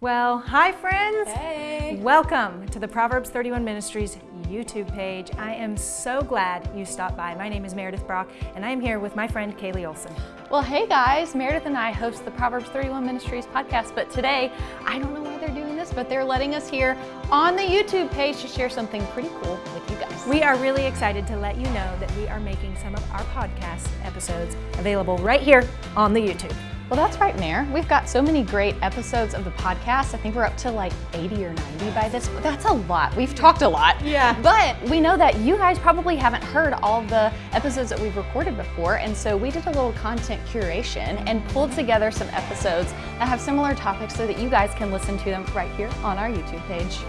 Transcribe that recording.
Well, hi friends. Hey. Welcome to the Proverbs 31 Ministries YouTube page. I am so glad you stopped by. My name is Meredith Brock and I am here with my friend Kaylee Olson. Well, hey guys, Meredith and I host the Proverbs 31 Ministries podcast, but today, I don't know why they're doing this, but they're letting us here on the YouTube page to share something pretty cool with you guys. We are really excited to let you know that we are making some of our podcast episodes available right here on the YouTube. Well, that's right, Mayor. We've got so many great episodes of the podcast. I think we're up to like 80 or 90 by this. That's a lot. We've talked a lot. Yeah. But we know that you guys probably haven't heard all the episodes that we've recorded before. And so we did a little content curation and pulled together some episodes that have similar topics so that you guys can listen to them right here on our YouTube page.